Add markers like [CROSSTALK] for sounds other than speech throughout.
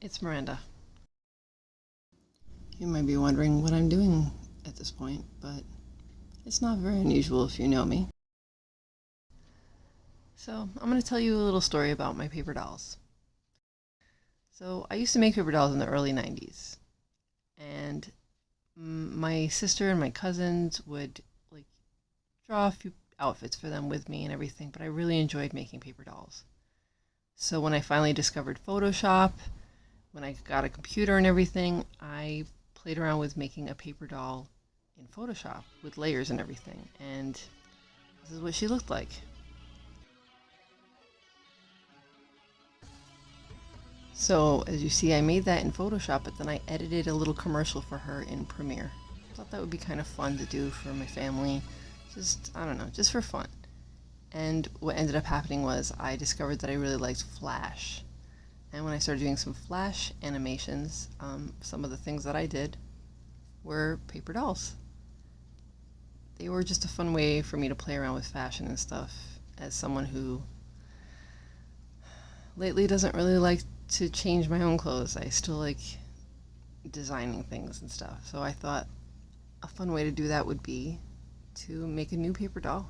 it's Miranda. You might be wondering what I'm doing at this point, but it's not very unusual if you know me. So, I'm going to tell you a little story about my paper dolls. So, I used to make paper dolls in the early 90s, and my sister and my cousins would like draw a few outfits for them with me and everything, but I really enjoyed making paper dolls. So when I finally discovered Photoshop, when I got a computer and everything, I played around with making a paper doll in Photoshop with layers and everything. And this is what she looked like. So as you see, I made that in Photoshop, but then I edited a little commercial for her in Premiere. I thought that would be kind of fun to do for my family. Just, I don't know, just for fun. And what ended up happening was I discovered that I really liked Flash. And when I started doing some Flash animations, um, some of the things that I did were paper dolls. They were just a fun way for me to play around with fashion and stuff as someone who lately doesn't really like to change my own clothes. I still like designing things and stuff. So I thought a fun way to do that would be to make a new paper doll.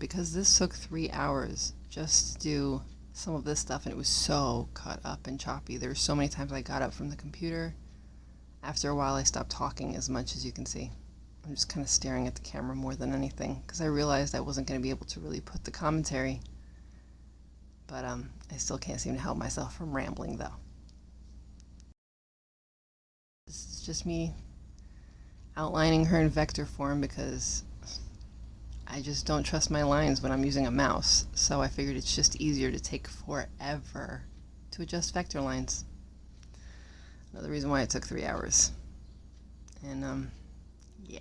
Because this took three hours just to do some of this stuff and it was so cut up and choppy. There were so many times I got up from the computer. After a while I stopped talking as much as you can see. I'm just kind of staring at the camera more than anything because I realized I wasn't going to be able to really put the commentary. But um, I still can't seem to help myself from rambling though. This is just me outlining her in vector form because I just don't trust my lines when I'm using a mouse, so I figured it's just easier to take forever to adjust vector lines. Another reason why it took three hours. And, um, yeah.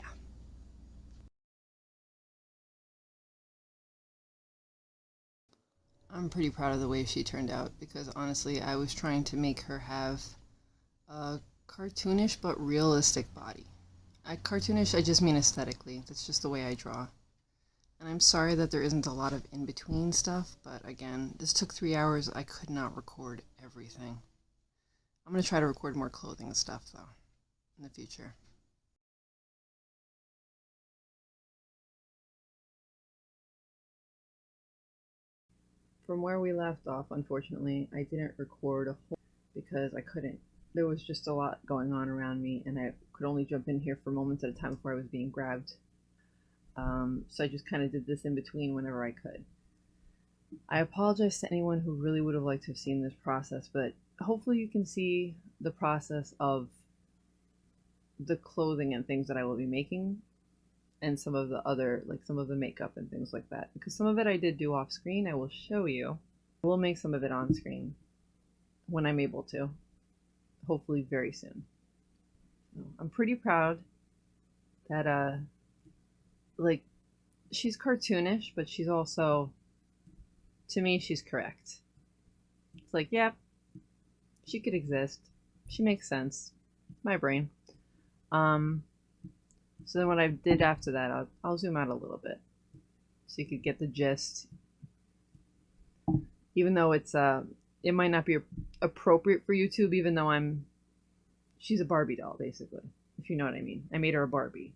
I'm pretty proud of the way she turned out because honestly, I was trying to make her have a cartoonish but realistic body. I, cartoonish, I just mean aesthetically. That's just the way I draw. And I'm sorry that there isn't a lot of in-between stuff, but again, this took three hours. I could not record everything. I'm going to try to record more clothing stuff, though, in the future. From where we left off, unfortunately, I didn't record a whole because I couldn't. There was just a lot going on around me, and I could only jump in here for moments at a time before I was being grabbed um, so I just kind of did this in between whenever I could. I apologize to anyone who really would have liked to have seen this process, but hopefully you can see the process of the clothing and things that I will be making and some of the other, like some of the makeup and things like that. Because some of it I did do off screen, I will show you. I will make some of it on screen when I'm able to, hopefully very soon. I'm pretty proud that uh, like she's cartoonish, but she's also to me she's correct. It's like, yeah, she could exist. She makes sense. My brain. Um so then what I did after that, I'll, I'll zoom out a little bit so you could get the gist. Even though it's uh it might not be appropriate for YouTube even though I'm she's a Barbie doll basically, if you know what I mean. I made her a Barbie.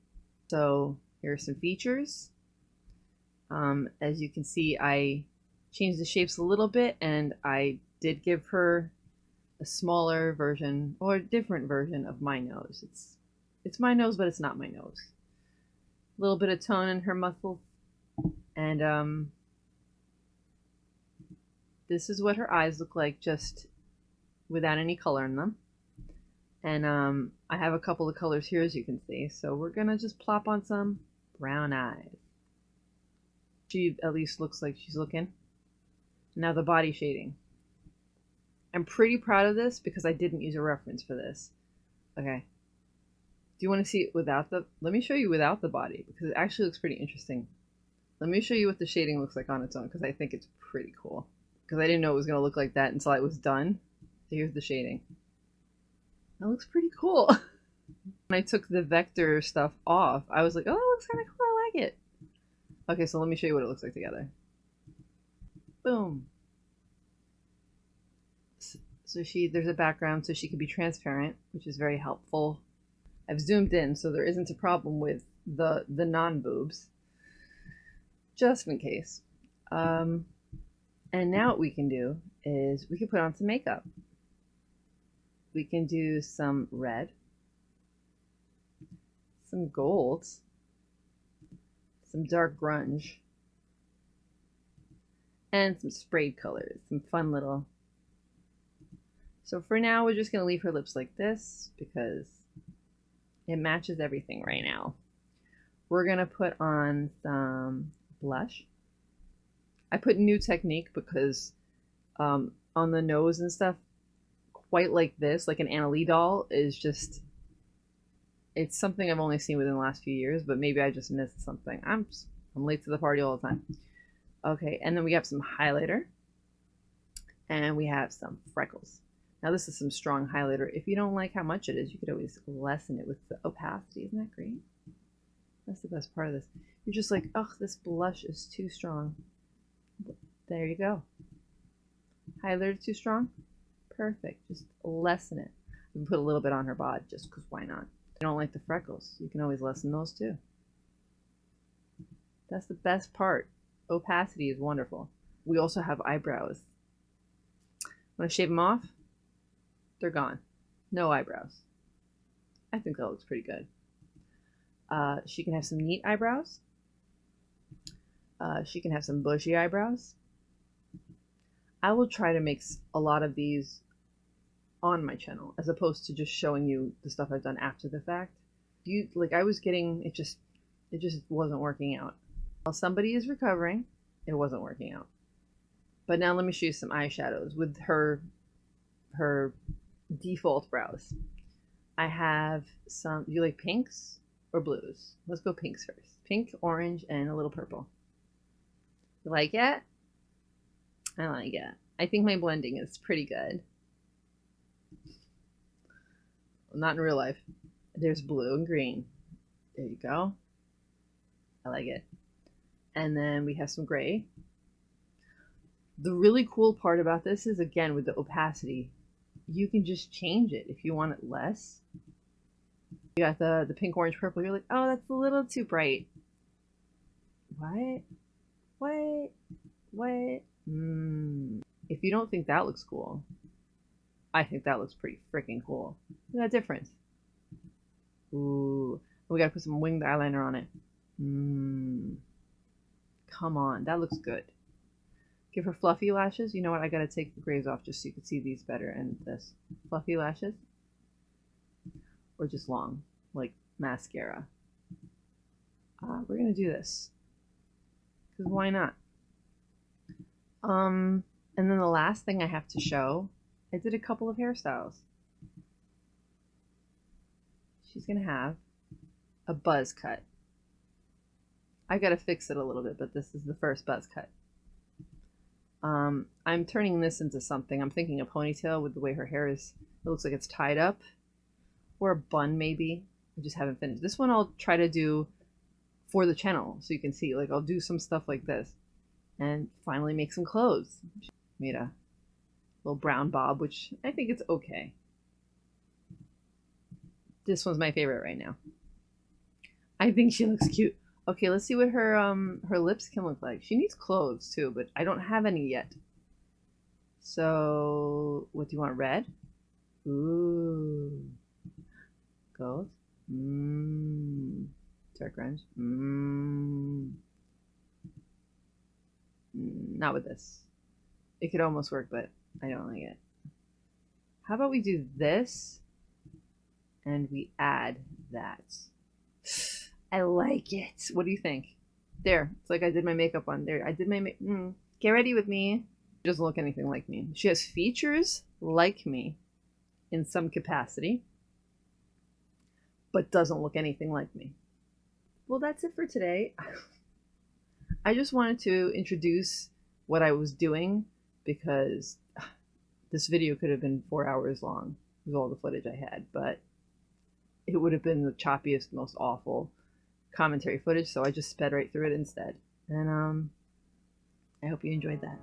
So here are some features. Um, as you can see, I changed the shapes a little bit and I did give her a smaller version or a different version of my nose. It's it's my nose, but it's not my nose. A little bit of tone in her muscles. And um, this is what her eyes look like just without any color in them. And um, I have a couple of colors here, as you can see. So we're going to just plop on some brown eyes. She at least looks like she's looking. Now the body shading. I'm pretty proud of this because I didn't use a reference for this. Okay. Do you want to see it without the... Let me show you without the body because it actually looks pretty interesting. Let me show you what the shading looks like on its own because I think it's pretty cool. Because I didn't know it was going to look like that until it was done. So here's the shading. That looks pretty cool. [LAUGHS] when I took the vector stuff off, I was like, oh, that looks kind of cool. I like it. Okay, so let me show you what it looks like together. Boom. So she there's a background so she can be transparent, which is very helpful. I've zoomed in so there isn't a problem with the the non-boobs. Just in case. Um, and now what we can do is we can put on some makeup. We can do some red, some gold, some dark grunge, and some sprayed colors, some fun little. So for now, we're just going to leave her lips like this because it matches everything right now. We're going to put on some blush. I put new technique because um, on the nose and stuff, quite like this, like an Annalie doll, is just. It's something I've only seen within the last few years, but maybe I just missed something. I'm I'm late to the party all the time. Okay, and then we have some highlighter, and we have some freckles. Now this is some strong highlighter. If you don't like how much it is, you could always lessen it with the opacity. Isn't that great? That's the best part of this. You're just like, oh, this blush is too strong. There you go. Highlighter too strong? Perfect. Just lessen it. Can put a little bit on her bod just because why not? You don't like the freckles, you can always lessen those too. That's the best part. Opacity is wonderful. We also have eyebrows. Want to shave them off? They're gone. No eyebrows. I think that looks pretty good. Uh, she can have some neat eyebrows. Uh, she can have some bushy eyebrows. I will try to mix a lot of these on my channel as opposed to just showing you the stuff I've done after the fact. You like I was getting it just it just wasn't working out. While somebody is recovering, it wasn't working out. But now let me show you some eyeshadows with her her default brows. I have some do you like pinks or blues? Let's go pinks first. Pink, orange, and a little purple. You like it? I like it. I think my blending is pretty good. Not in real life. There's blue and green. There you go. I like it. And then we have some gray. The really cool part about this is, again, with the opacity, you can just change it if you want it less. You got the, the pink, orange, purple. You're like, oh, that's a little too bright. What? What? What? Mm. If you don't think that looks cool, I think that looks pretty freaking cool. That difference. Ooh. We gotta put some winged eyeliner on it. Mmm. Come on, that looks good. Give her fluffy lashes. You know what? I gotta take the grays off just so you can see these better. And this. Fluffy lashes. Or just long, like mascara. Uh, we're gonna do this. Because why not? Um, and then the last thing I have to show, I did a couple of hairstyles. She's going to have a buzz cut. I got to fix it a little bit, but this is the first buzz cut. Um, I'm turning this into something. I'm thinking a ponytail with the way her hair is. It looks like it's tied up. Or a bun, maybe. I just haven't finished. This one I'll try to do for the channel so you can see. Like, I'll do some stuff like this and finally make some clothes. Made a little brown bob, which I think it's okay. This one's my favorite right now. I think she looks cute. Okay, let's see what her um her lips can look like. She needs clothes too, but I don't have any yet. So, what do you want? Red? Ooh. Gold? Mmm. Dark orange? Mmm. Not with this. It could almost work, but I don't like it. How about we do this and we add that? I like it. What do you think? There. It's like I did my makeup on there. I did my make. Mm, get ready with me. She doesn't look anything like me. She has features like me in some capacity, but doesn't look anything like me. Well, that's it for today. [LAUGHS] I just wanted to introduce what I was doing because this video could have been four hours long with all the footage I had, but it would have been the choppiest, most awful commentary footage, so I just sped right through it instead. And um, I hope you enjoyed that.